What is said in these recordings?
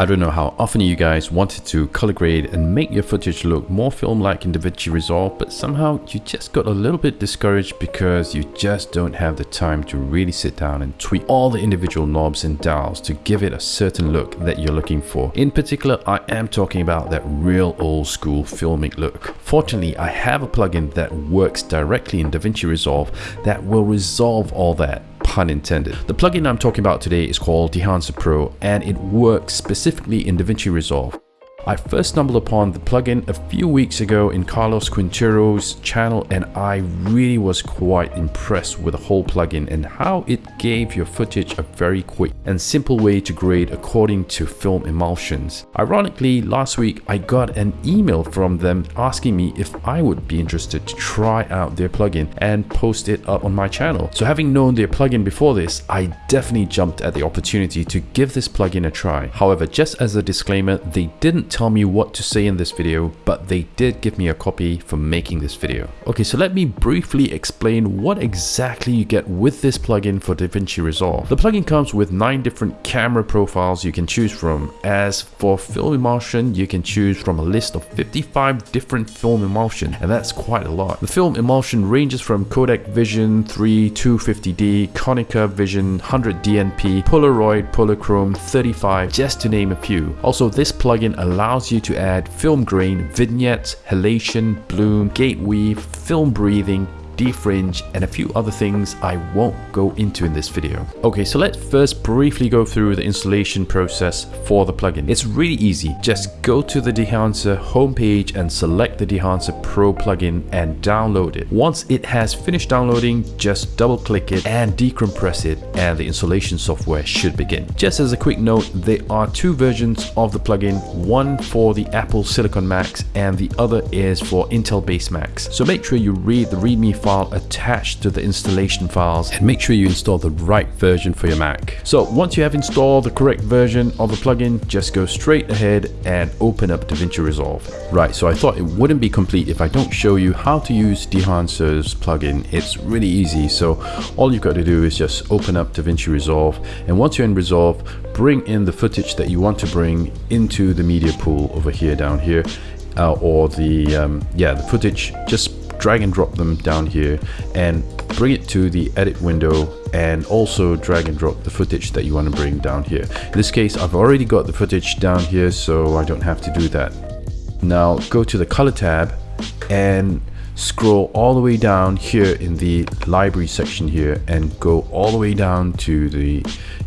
I don't know how often you guys wanted to color grade and make your footage look more film-like in DaVinci Resolve, but somehow you just got a little bit discouraged because you just don't have the time to really sit down and tweak all the individual knobs and dials to give it a certain look that you're looking for. In particular, I am talking about that real old school filmic look. Fortunately, I have a plugin that works directly in DaVinci Resolve that will resolve all that pun intended. The plugin I'm talking about today is called Dehancer Pro and it works specifically in DaVinci Resolve. I first stumbled upon the plugin a few weeks ago in Carlos Quintero's channel and I really was quite impressed with the whole plugin and how it gave your footage a very quick and simple way to grade according to film emulsions. Ironically, last week I got an email from them asking me if I would be interested to try out their plugin and post it up on my channel. So having known their plugin before this, I definitely jumped at the opportunity to give this plugin a try. However, just as a disclaimer, they didn't tell me what to say in this video, but they did give me a copy for making this video. Okay, so let me briefly explain what exactly you get with this plugin for DaVinci Resolve. The plugin comes with nine different camera profiles you can choose from. As for film emulsion, you can choose from a list of 55 different film emulsion, and that's quite a lot. The film emulsion ranges from Kodak Vision 3 250D, Konica Vision 100 DNP, Polaroid, Polychrome 35, just to name a few. Also, this plugin allows allows you to add film grain, vignettes, halation, bloom, gate weave, film breathing, defringe and a few other things I won't go into in this video. Okay, so let's first briefly go through the installation process for the plugin. It's really easy. Just go to the Dehancer homepage and select the Dehancer Pro plugin and download it. Once it has finished downloading, just double click it and decompress it and the installation software should begin. Just as a quick note, there are two versions of the plugin, one for the Apple Silicon Macs and the other is for Intel-based Macs. So make sure you read the README file file attached to the installation files and make sure you install the right version for your Mac. So once you have installed the correct version of the plugin, just go straight ahead and open up DaVinci Resolve. Right, so I thought it wouldn't be complete if I don't show you how to use Dehancer's plugin. It's really easy. So all you've got to do is just open up DaVinci Resolve. And once you're in Resolve, bring in the footage that you want to bring into the media pool over here down here. Uh, or the um, yeah the footage just drag and drop them down here and bring it to the edit window and also drag and drop the footage that you want to bring down here. In this case, I've already got the footage down here, so I don't have to do that. Now go to the color tab and scroll all the way down here in the library section here and go all the way down to the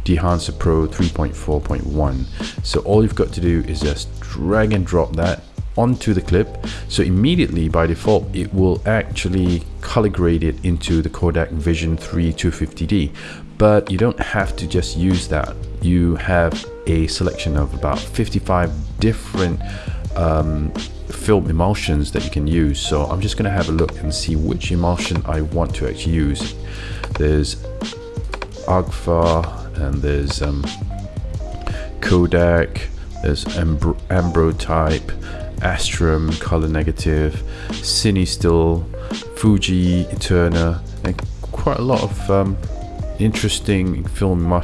Dehancer Pro 3.4.1. So all you've got to do is just drag and drop that onto the clip so immediately by default it will actually color grade it into the Kodak Vision 3 250D but you don't have to just use that. You have a selection of about 55 different um, film emulsions that you can use. So I'm just gonna have a look and see which emulsion I want to actually use. There's Agfa and there's um, Kodak there's Ambro, Ambrotype Astrum, Color Negative, Cine Still, Fuji, Eterna, and quite a lot of um, interesting film uh,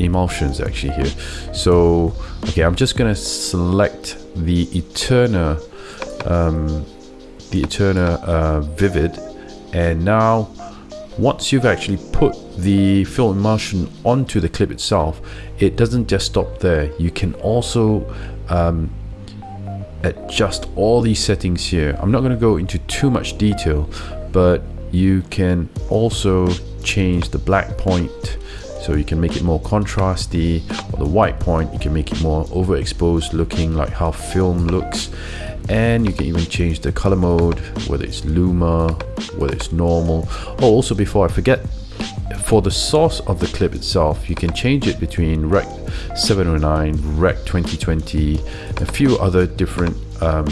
emulsions actually here. So, okay, I'm just gonna select the Eterna, um, the Eterna uh, Vivid, and now once you've actually put the film emulsion onto the clip itself, it doesn't just stop there. You can also um, adjust all these settings here. I'm not going to go into too much detail, but you can also change the black point. So you can make it more contrasty or the white point you can make it more overexposed looking like how film looks. And you can even change the color mode whether it's luma whether it's normal. Oh also before I forget for the source of the clip itself, you can change it between Rec 709, Rec 2020, a few other different um,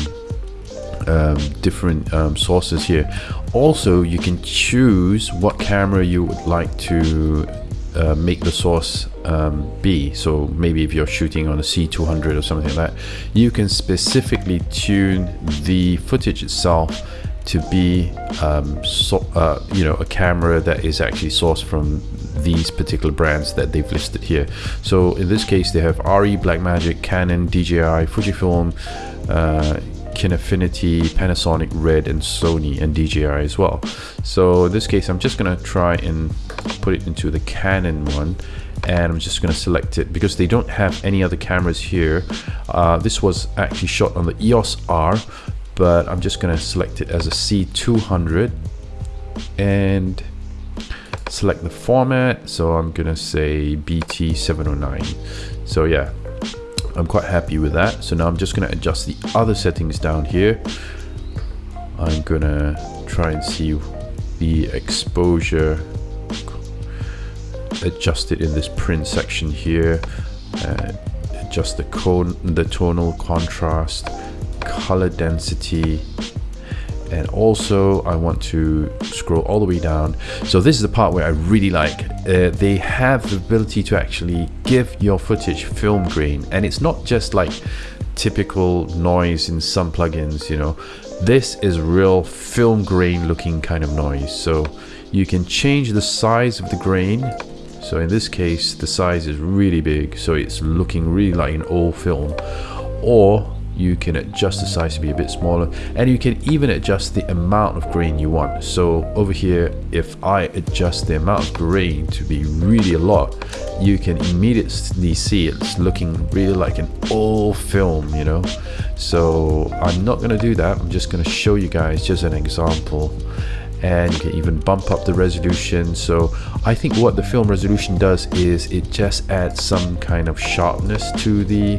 um, different um, sources here. Also, you can choose what camera you would like to uh, make the source um, be. So maybe if you're shooting on a C200 or something like that, you can specifically tune the footage itself to be um, so, uh, you know a camera that is actually sourced from these particular brands that they've listed here so in this case they have ARRI Blackmagic Canon DJI Fujifilm uh, Kinefinity, Panasonic, Red, and Sony, and DJI as well. So in this case, I'm just gonna try and put it into the Canon one and I'm just going to select it because they don't have any other cameras here. Uh, this was actually shot on the EOS R, but I'm just to select it as a C200 and select the format. So I'm to say BT709. So yeah, I'm quite happy with that. So now I'm just to adjust the other settings down here. I'm to try and see the exposure adjust it in this print section here uh, adjust the cone the tonal contrast color density. And also I want to scroll all the way down. So this is the part where I really like. Uh, they have the ability to actually give your footage film grain. And it's not just like typical noise in some plugins you know. This is real film grain looking kind of noise. So you can change the size of the grain. So in this case, the size is really big, so it's looking really like an old film. Or you can adjust the size to be a bit smaller and you can even adjust the amount of grain you want. So over here if I adjust the amount of grain to be really a lot you can immediately see it's looking really like an old film you know? So I'm not gonna do that. I'm just gonna show you guys just an example and you can even bump up the resolution. So I think what the film resolution does is it just adds some kind of sharpness to the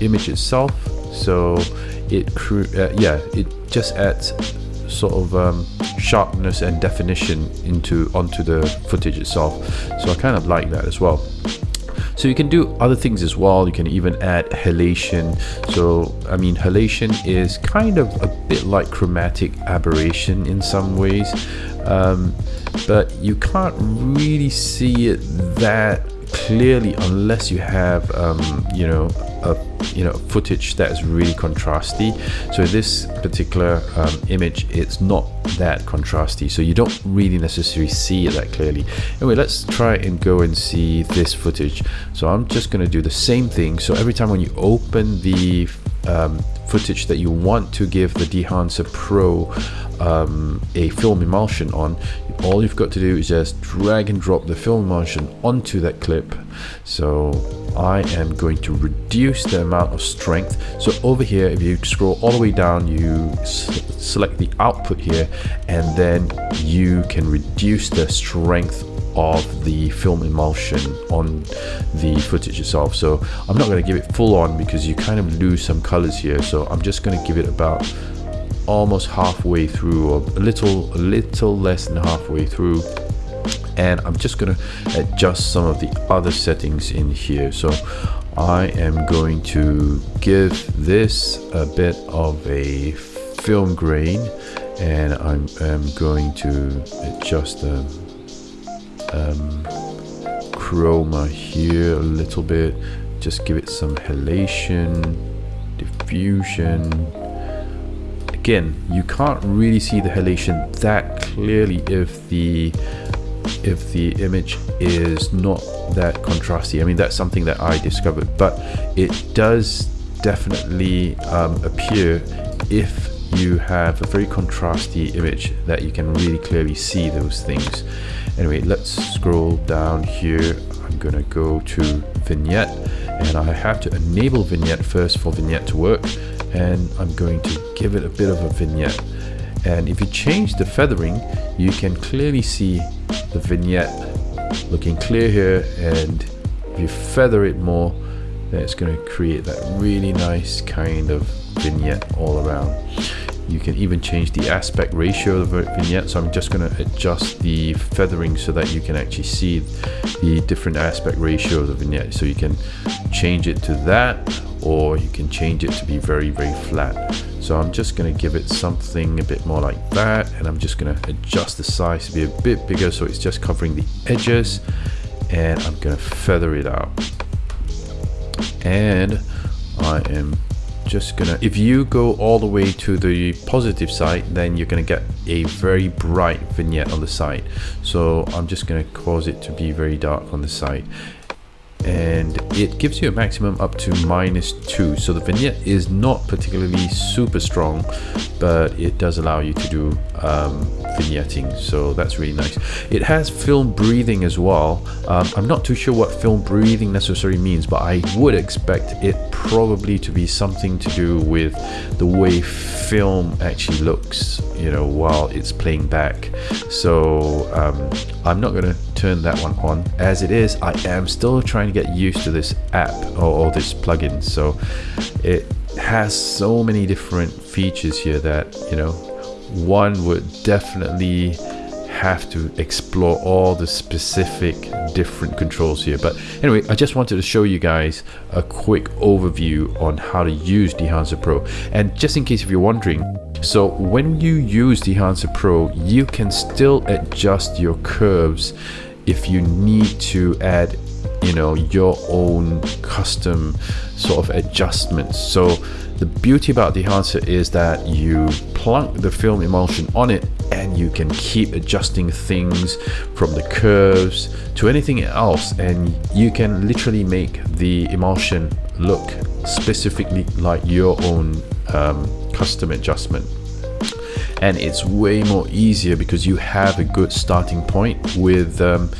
image itself so it uh, yeah it just adds sort of um, sharpness and definition into onto the footage itself so I kind of like that as well so you can do other things as well. You can even add halation. So, I mean, halation is kind of a bit like chromatic aberration in some ways, um, but you can't really see it that clearly unless you have, um, you know, you know footage that is really contrasty. So this particular um, image it's not that contrasty. So you don't really necessarily see it that clearly. Anyway let's try and go and see this footage. So I'm just going to do the same thing. So every time when you open the um, footage that you want to give the Dehancer Pro um, a film emulsion on all you've got to do is just drag and drop the film emulsion onto that clip. So I am going to reduce the amount of strength. So over here if you scroll all the way down you select the output here and then you can reduce the strength of the film emulsion on the footage itself. So I'm not going to give it full on because you kind of lose some colors here. So I'm just going to give it about almost halfway through or a little a little less than halfway through. And I'm just going to adjust some of the other settings in here. So I am going to give this a bit of a film grain and I'm, I'm going to adjust the um, chroma here a little bit. Just give it some halation diffusion. Again you can't really see the halation that clearly if the if the image is not that contrasty. I mean that's something that I discovered but it does definitely um, appear if you have a very contrasty image that you can really clearly see those things Anyway, let's scroll down here. I'm gonna go to vignette and I have to enable vignette first for vignette to work and I'm going to give it a bit of a vignette and if you change the feathering you can clearly see the vignette looking clear here and if you feather it more then it's going to create that really nice kind of vignette all around you can even change the aspect ratio of the vignette. So I'm just going to adjust the feathering so that you can actually see the different aspect ratio of the vignette. So you can change it to that or you can change it to be very, very flat. So I'm just going to give it something a bit more like that. And I'm just going to adjust the size to be a bit bigger so it's just covering the edges. And I'm going to feather it out. And I am just gonna if you go all the way to the positive side then you're gonna get a very bright vignette on the side. So I'm just gonna cause it to be very dark on the side and it gives you a maximum up to minus 2 so the vignette is not particularly super strong but it does allow you to do um, vignetting. So that's really nice. It has film breathing as well. Um, I'm not too sure what film breathing necessarily means but I would expect it probably to be something to do with the way film actually looks you know while it's playing back. So um, I'm not to turn that one on. As it is I am still trying to get used to this app or, or this plugin. So it has so many different features here that you know one would definitely have to explore all the specific different controls here. But anyway I just wanted to show you guys a quick overview on how to use Dehancer Pro. And just in case if you're wondering so when you use Dehancer Pro you can still adjust your curves if you need to add you know your own custom sort of adjustments. So the beauty about Dehancer is that you plunk the film emulsion on it and you can keep adjusting things from the curves to anything else and you can literally make the emulsion look specifically like your own um, custom adjustment and it's way more easier because you have a good starting point with um,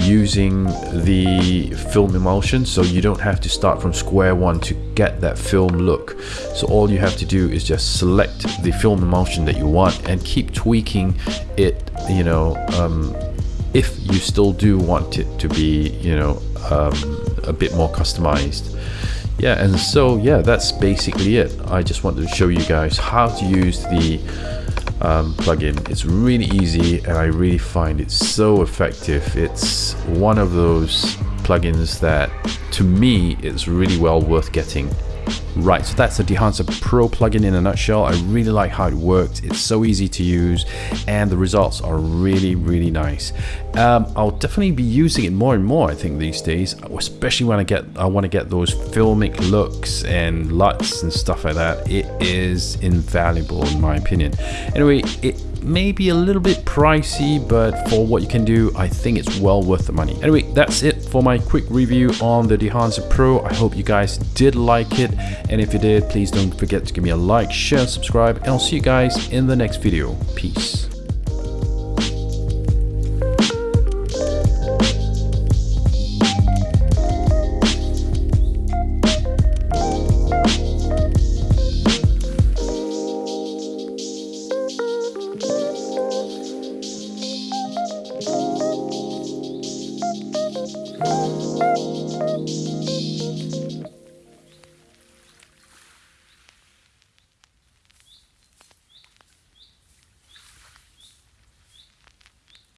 using the film emulsion. So you don't have to start from square one to get that film look. So all you have to do is just select the film emulsion that you want and keep tweaking it you know um, if you still do want it to be you know um, a bit more customized. Yeah and so yeah that's basically it. I just wanted to show you guys how to use the um, plugin. It's really easy and I really find it so effective. It's one of those plugins that to me it's really well worth getting. Right, so that's the Dehancer Pro plugin in a nutshell. I really like how it works. It's so easy to use and the results are really, really nice. Um, I'll definitely be using it more and more, I think, these days, especially when I get I want to get those filmic looks and LUTs and stuff like that. It is invaluable in my opinion. Anyway, it may be a little bit pricey, but for what you can do, I think it's well worth the money. Anyway, that's it for my quick review on the Dehancer Pro. I hope you guys did like it. And if you did, please don't forget to give me a like, share, subscribe, and I'll see you guys in the next video. Peace.